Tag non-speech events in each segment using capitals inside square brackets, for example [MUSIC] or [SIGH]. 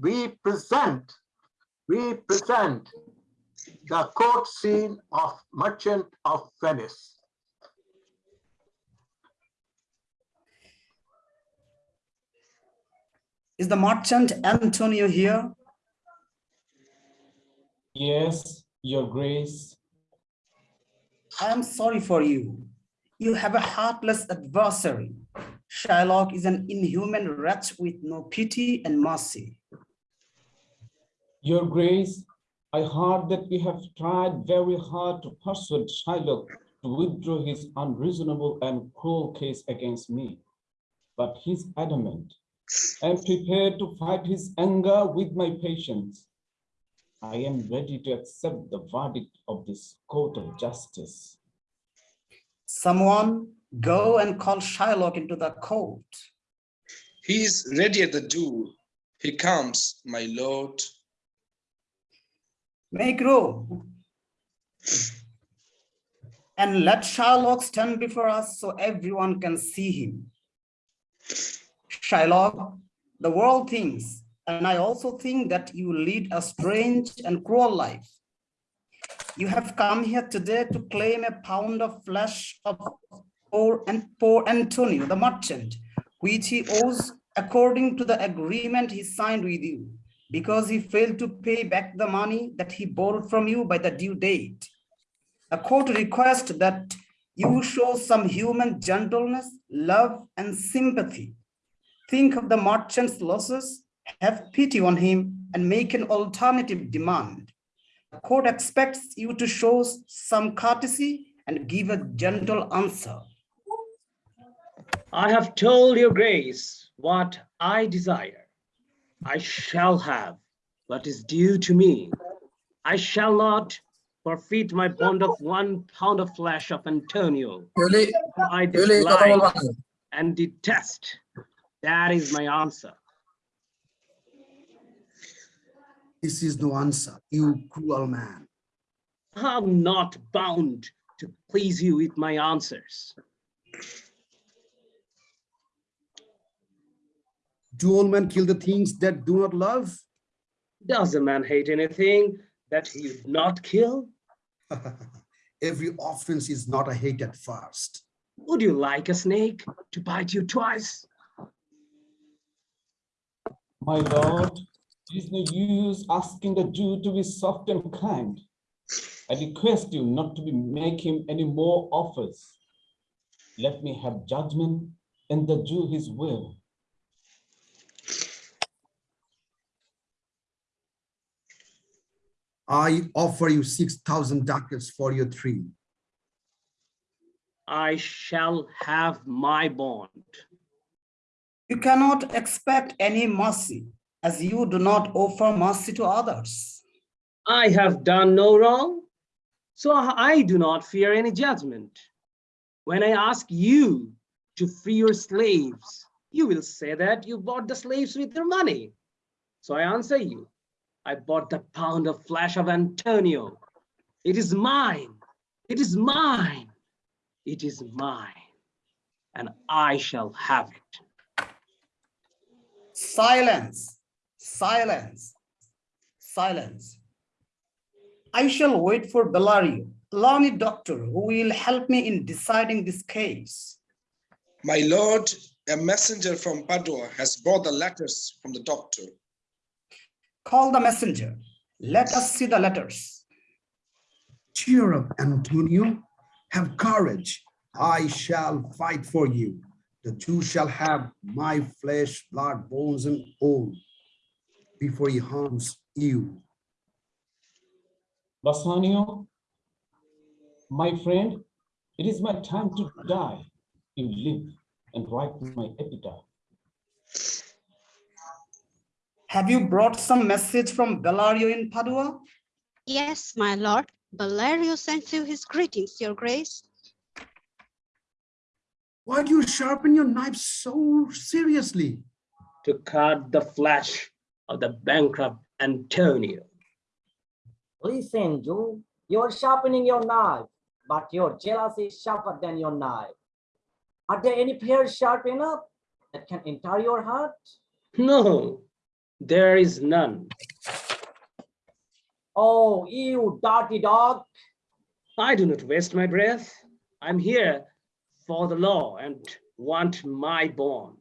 we present, we present the court scene of Merchant of Venice. Is the merchant Antonio here? Yes, your grace. I am sorry for you. You have a heartless adversary. Shylock is an inhuman wretch with no pity and mercy. Your grace, I heard that we have tried very hard to persuade Shylock to withdraw his unreasonable and cruel case against me. But he's adamant. I am prepared to fight his anger with my patience. I am ready to accept the verdict of this court of justice. Someone go and call Shylock into the court. He is ready at the door. He comes, my lord. Make room. And let Shylock stand before us so everyone can see him. Shylock, the world thinks, and I also think that you lead a strange and cruel life. You have come here today to claim a pound of flesh of poor and poor Antonio, the merchant, which he owes according to the agreement he signed with you, because he failed to pay back the money that he borrowed from you by the due date. A court requests that you show some human gentleness, love, and sympathy. Think of the merchant's losses, have pity on him, and make an alternative demand. The court expects you to show some courtesy and give a gentle answer. I have told your grace what I desire. I shall have what is due to me. I shall not forfeit my bond of one pound of flesh of Antonio. I dislike and detest. That is my answer. This is no answer, you cruel man. I'm not bound to please you with my answers. Do all men kill the things that do not love? Does a man hate anything that he would not kill? [LAUGHS] Every offense is not a hate at first. Would you like a snake to bite you twice? My lord, it is no use asking the Jew to be soft and kind. I request you not to be make him any more offers. Let me have judgment and the Jew his will. I offer you 6,000 ducats for your three. I shall have my bond. You cannot expect any mercy as you do not offer mercy to others. I have done no wrong, so I do not fear any judgment. When I ask you to free your slaves, you will say that you bought the slaves with your money. So I answer you, I bought the pound of flesh of Antonio. It is mine. It is mine. It is mine. And I shall have it. Silence, silence, silence. I shall wait for Bellario, learned doctor who will help me in deciding this case. My lord, a messenger from Padua has brought the letters from the doctor. Call the messenger. Let us see the letters. Cheer up, Antonio. Have courage. I shall fight for you. The Jew shall have my flesh, blood, bones, and all before he harms you. Bassanio, my friend, it is my time to die. You live and write my epitaph. Have you brought some message from Bellario in Padua? Yes, my lord. Bellario sends you his greetings, your grace. Why do you sharpen your knife so seriously? To cut the flesh of the bankrupt Antonio. Listen, Jew, you're sharpening your knife, but your jealousy is sharper than your knife. Are there any pears sharp enough that can enter your heart? No, There is none. Oh, you dirty dog. I do not waste my breath. I'm here for the law and want my bond.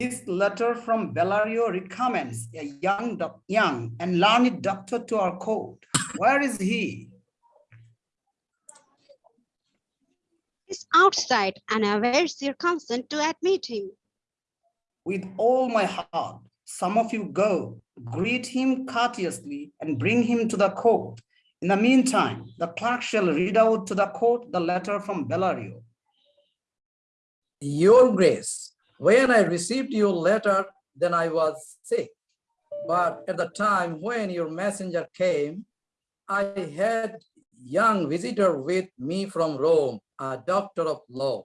This letter from Bellario recommends a young, young and learned doctor to our court. Where is he? He's outside and awaits your consent to admit him. With all my heart, some of you go, greet him courteously and bring him to the court. In the meantime, the clerk shall read out to the court the letter from Bellario. Your Grace, when I received your letter, then I was sick. But at the time when your messenger came, I had young visitor with me from Rome, a doctor of law,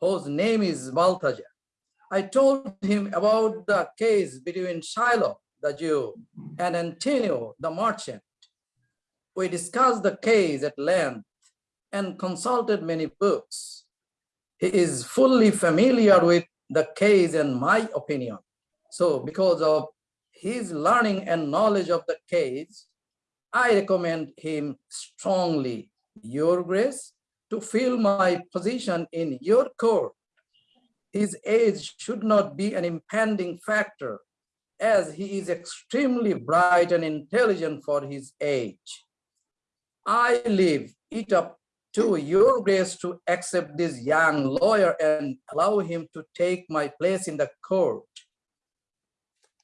whose name is Balthazar. I told him about the case between Shylock, the Jew, and Antonio, the merchant. We discussed the case at length and consulted many books. He is fully familiar with the case and my opinion. So because of his learning and knowledge of the case, I recommend him strongly, Your Grace, to fill my position in your court. His age should not be an impending factor, as he is extremely bright and intelligent for his age. I leave it up to your grace to accept this young lawyer and allow him to take my place in the court.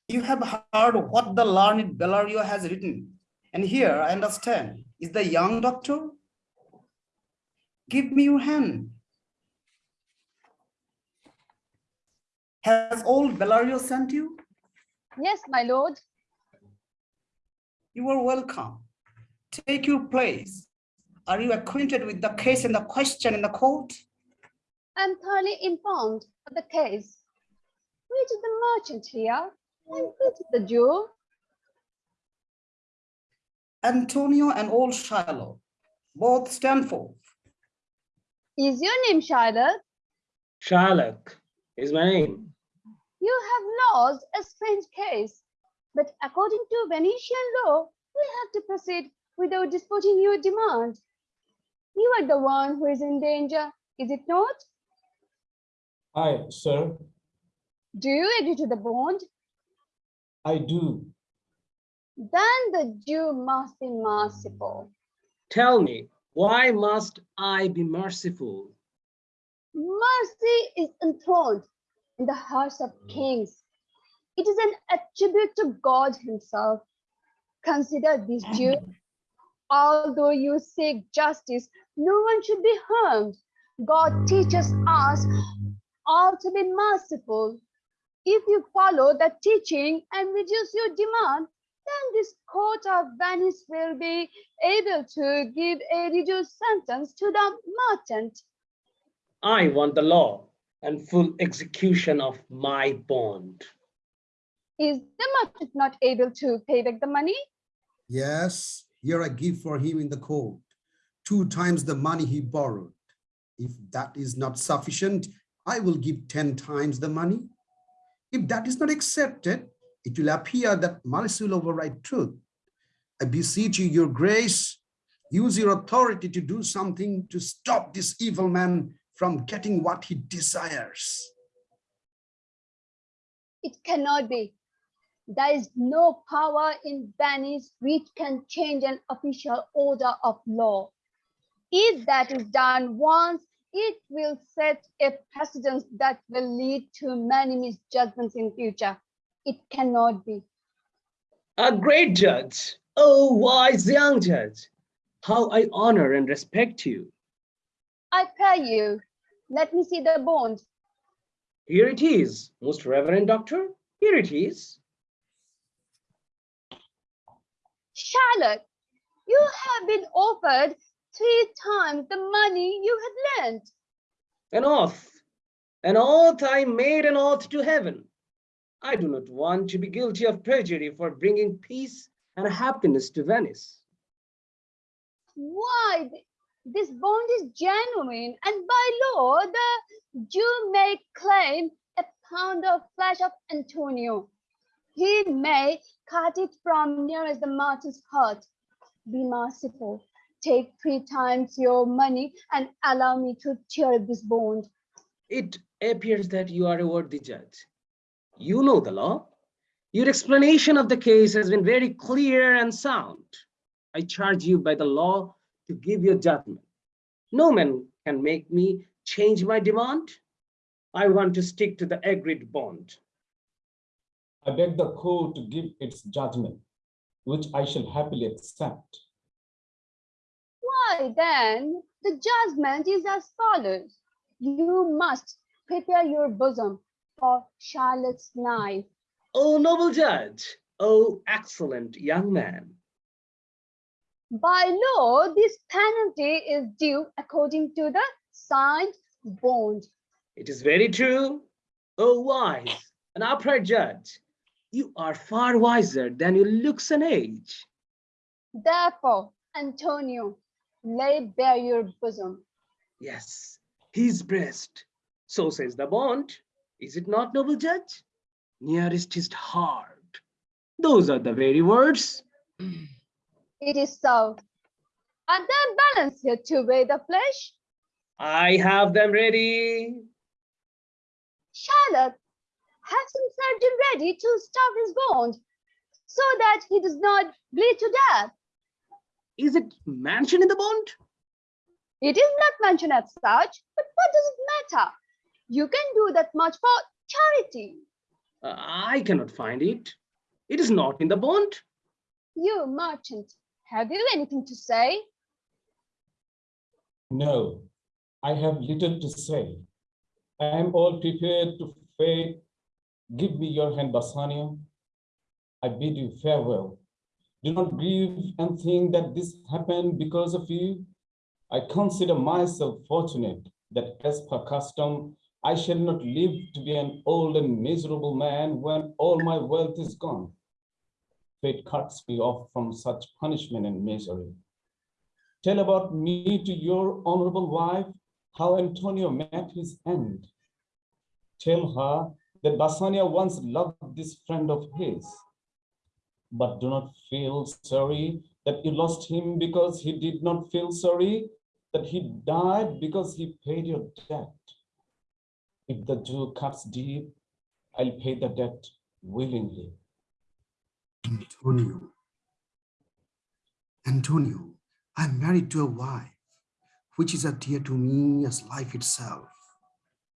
You have heard what the learned Bellario has written. And here I understand, is the young doctor? Give me your hand. Has old Bellario sent you? Yes, my lord. You are welcome. Take your place. Are you acquainted with the case and the question in the court? I'm thoroughly informed of the case. Which is the merchant here? And which is the Jew? Antonio and old Shylock, both stand forth. Is your name Charlotte? Shylock is my name. You have lost a strange case, but according to Venetian law, we have to proceed without disputing your demand. You are the one who is in danger, is it not? I, sir, Do you agree to the bond? I do. Then the Jew must be merciful. Tell me, why must I be merciful? Mercy is enthroned in the hearts of mm. kings. It is an attribute to God himself. Consider this [CLEARS THROAT] Jew. Although you seek justice, no one should be harmed. God teaches us all to be merciful. If you follow that teaching and reduce your demand, then this court of Venice will be able to give a reduced sentence to the merchant. I want the law and full execution of my bond. Is the merchant not able to pay back the money? Yes, here I give for him in the court, two times the money he borrowed. If that is not sufficient, I will give 10 times the money. If that is not accepted, it will appear that malice will override truth. I beseech you, your grace, use your authority to do something to stop this evil man from getting what he desires. It cannot be. There is no power in Venice which can change an official order of law. If that is done once, it will set a precedent that will lead to many misjudgments in future. It cannot be. A great judge, oh wise young judge, how I honor and respect you. I pray you, let me see the bond. Here it is, most reverend doctor, here it is. Shylock, you have been offered three times the money you had lent. An oath, an oath I made an oath to heaven. I do not want to be guilty of perjury for bringing peace and happiness to Venice. Why, this bond is genuine and by law, the Jew may claim a pound of flesh of Antonio. he may cut it from near as the martyr's heart. Be merciful. Take three times your money and allow me to tear this bond. It appears that you are a worthy judge. You know the law. Your explanation of the case has been very clear and sound. I charge you by the law to give your judgment. No man can make me change my demand. I want to stick to the agreed bond. I beg the court to give its judgment, which I shall happily accept. Why then, the judgment is as follows. You must prepare your bosom for Shylock's knife. Oh, noble judge. Oh, excellent young man. By law, this penalty is due according to the signed bond. It is very true. Oh, wise and upright judge. You are far wiser than your looks and age. Therefore, Antonio, lay bare your bosom. Yes, his breast. So says the bond. Is it not, noble judge? Nearest his heart. Those are the very words. [CLEARS THROAT] It is so. Are there balance here to weigh the flesh? I have them ready. Shylock, have some surgeon ready to stop his wound so that he does not bleed to death. Is it mentioned in the bond? It is not mentioned as such, but what does it matter? You can do that much for charity. Uh, I cannot find it. It is not in the bond. You merchant, have you anything to say? No, I have little to say. I am all prepared to fade. Give me your hand, Bassanio. I bid you farewell. Do not grieve and think that this happened because of you. I consider myself fortunate that as per custom, I shall not live to be an old and miserable man when all my wealth is gone. Fate cuts me off from such punishment and misery. Tell about me to your honorable wife, how Antonio met his end. Tell her that Bassanio once loved this friend of his. But do not feel sorry that you lost him because he did not feel sorry that he died because he paid your debt. If the Jew cuts deep, I'll pay the debt willingly. Antonio. Antonio, I'm married to a wife, which is as dear to me as life itself.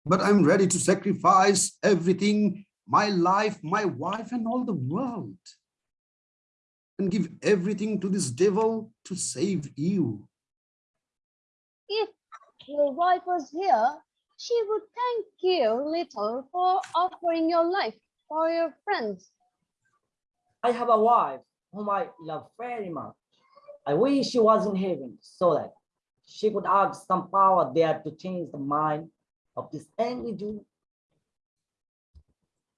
But I'm ready to sacrifice everything, my life, my wife, and all the world, and give everything to this devil to save you. If your wife was here, she would thank you little for offering your life for your friends. I have a wife whom I love very much. I wish she was in heaven so that she could ask some power there to change the mind of this angry Jew.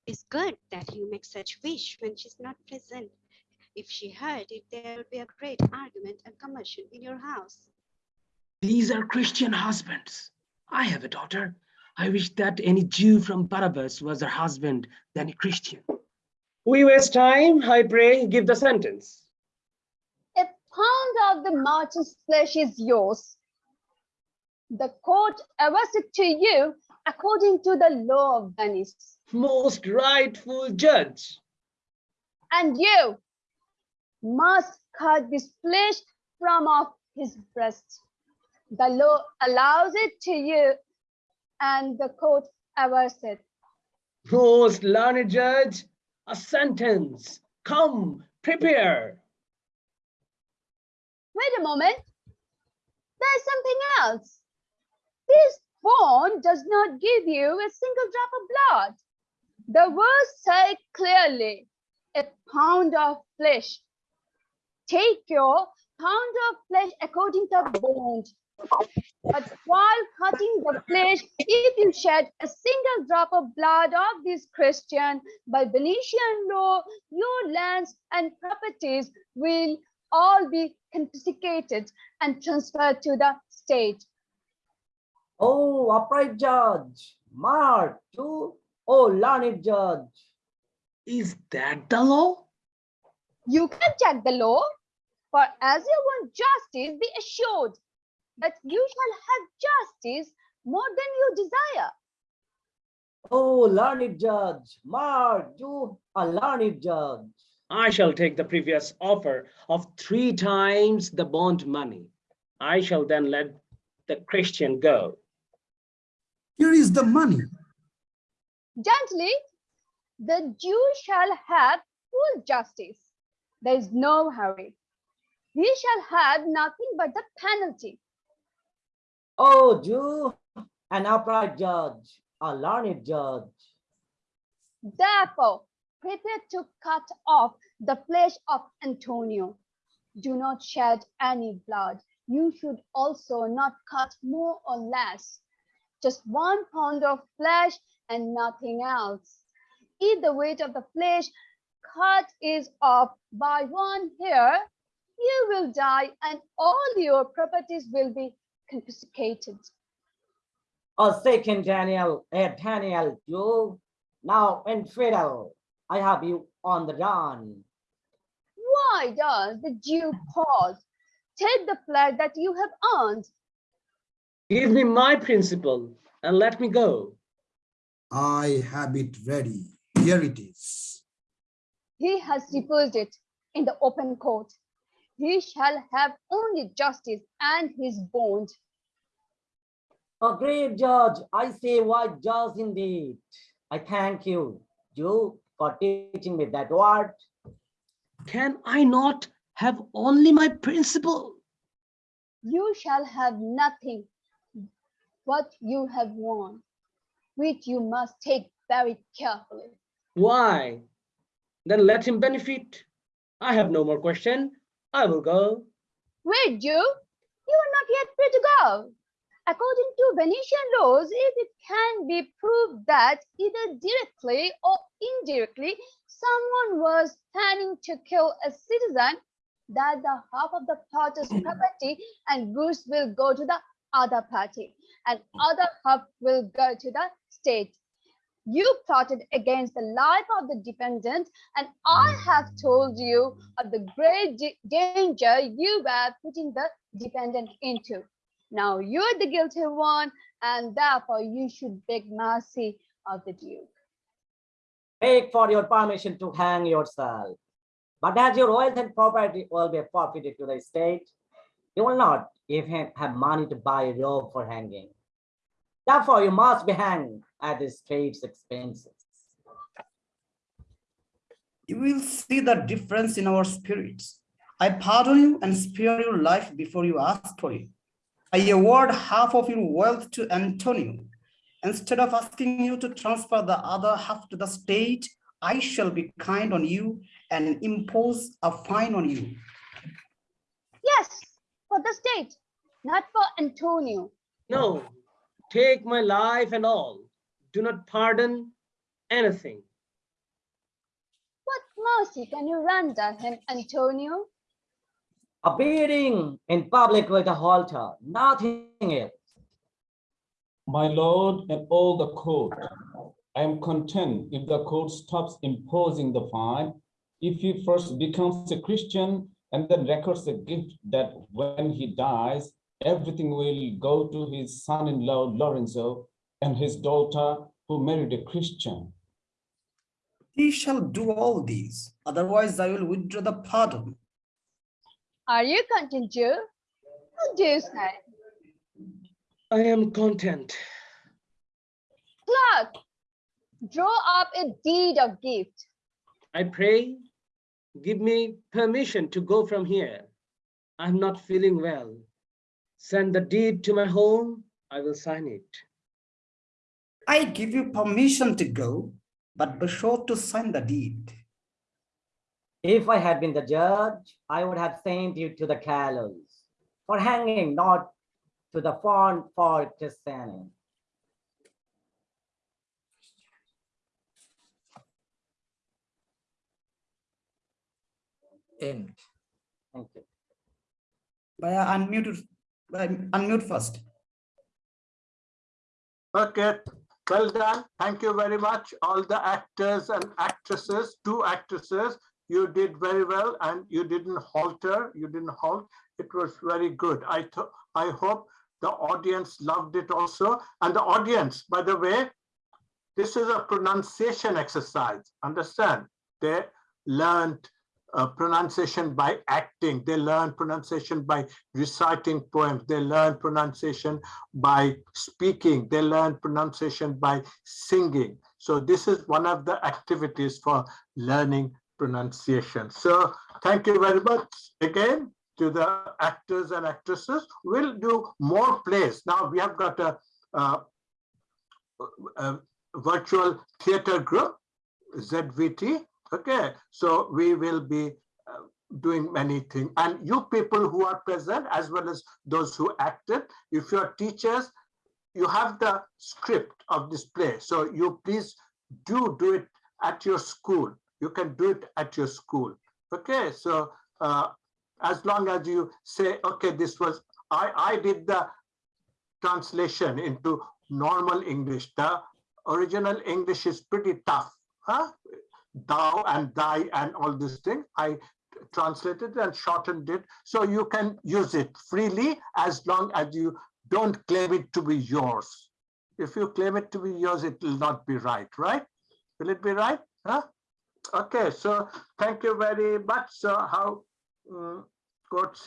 It's good that you make such wish when she's not present. If she heard it, there would be a great argument and commotion in your house. These are Christian husbands. I have a daughter. I wish that any Jew from Barabbas was her husband than a Christian. We waste time, I pray, give the sentence. A pound of the martyr's flesh is yours. The court averts it to you according to the law of Venice. Most rightful judge. And you must cut this flesh from off his breast. The law allows it to you and the court averts it. Most learned judge, a sentence. Come, prepare. Wait a moment. There's something else. This bond does not give you a single drop of blood. The words say clearly, a pound of flesh. Take your pound of flesh according to the bond. But while cutting the flesh, if you shed a single drop of blood of this Christian, by Venetian law, your lands and properties will all be confiscated and transferred to the state. Oh, upright judge, mark, you, oh, learned judge. Is that the law? You can check the law, for as you want justice, be assured that you shall have justice more than you desire. Oh, learned judge, Mark, you a learned judge. I shall take the previous offer of three times the bond money. I shall then let the Christian go. Here is the money. Gently, the Jew shall have full justice. There is no hurry. He shall have nothing but the penalty. Oh, Jew, an upright judge, a learned judge. Therefore, prepare to cut off the flesh of Antonio. Do not shed any blood. You should also not cut more or less. Just one pound of flesh and nothing else. If the weight of the flesh cut is off by one hair, you will die and all your properties will be confiscated. A second Daniel, a Daniel, you now infidel. I have you on the run. Why does the Jew pause? Take the flag that you have earned. Give me my principal and let me go. I have it ready. Here it is. He has deposed it in the open court. He shall have only justice and his bond. A great judge, I say wise judge indeed. I thank you, Jew, for teaching me that word. Can I not have only my principal? You shall have nothing what you have won, which you must take very carefully. Why? Then let him benefit. I have no more question. I will go. Wait, Jew, you are not yet free to go. According to Venetian laws, if it can be proved that either directly or indirectly someone was planning to kill a citizen, that the half of the party's [CLEARS THROAT] property and goods will go to the other party and other half will go to the state. You plotted against the life of the defendant, and I have told you of the great danger you were putting the defendant into. Now you're the guilty one, and therefore you should beg mercy of the Duke. Beg for your permission to hang yourself. But as your wealth and property will be forfeited to the state, you will not even have money to buy a robe for hanging. Therefore, you must be hanged at the state's expenses. You will see the difference in our spirits. I pardon you and spare your life before you ask for it. I award half of your wealth to Antonio. Instead of asking you to transfer the other half to the state, I shall be kind on you and impose a fine on you. Yes, for the state, not for Antonio. No, take my life and all. Do not pardon anything. What mercy can you render him, Antonio? A beating in public with a halter, nothing else. My lord and all the court, I am content if the court stops imposing the fine, if he first becomes a Christian and then records a gift that when he dies, everything will go to his son-in-law Lorenzo and his daughter who married a Christian. He shall do all these, otherwise I will withdraw the pardon. Are you content, Jew? What do you say? I am content. Clerk, draw up a deed of gift. I pray, give me permission to go from here. I'm not feeling well. Send the deed to my home. I will sign it. I give you permission to go, but be sure to sign the deed. If I had been the judge, I would have sent you to the gallows for hanging, not to the font for chastening. End. Thank you. By unmute, by unmute first. Okay, Well done. Thank you very much. All the actors and actresses, two actresses, you did very well and you didn't halter, you didn't halt. It was very good. I I hope the audience loved it also. And the audience, by the way, this is a pronunciation exercise. Understand? They learned uh, pronunciation by acting. They learn pronunciation by reciting poems. They learn pronunciation by speaking. They learn pronunciation by singing. So this is one of the activities for learning pronunciation. So thank you very much again to the actors and actresses. We'll do more plays. Now we have got a, a, a virtual theater group, ZVT. Okay, so we will be uh, doing many things. And you people who are present, as well as those who acted, if you're teachers, you have the script of this play. So you please do do it at your school. You can do it at your school. Okay, so uh, as long as you say, okay, this was, I, I did the translation into normal English. The original English is pretty tough. Huh? Thou and thy and all this thing. I translated and shortened it. So you can use it freely as long as you don't claim it to be yours. If you claim it to be yours, it will not be right, right? Will it be right? Huh? Okay, so thank you very much. So how um, court